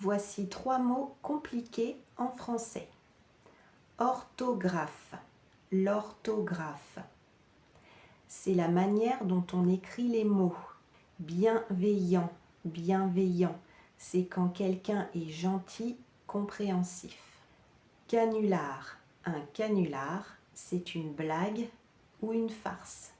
Voici trois mots compliqués en français. Orthographe, l'orthographe. C'est la manière dont on écrit les mots. Bienveillant, bienveillant. C'est quand quelqu'un est gentil, compréhensif. Canular, un canular, c'est une blague ou une farce.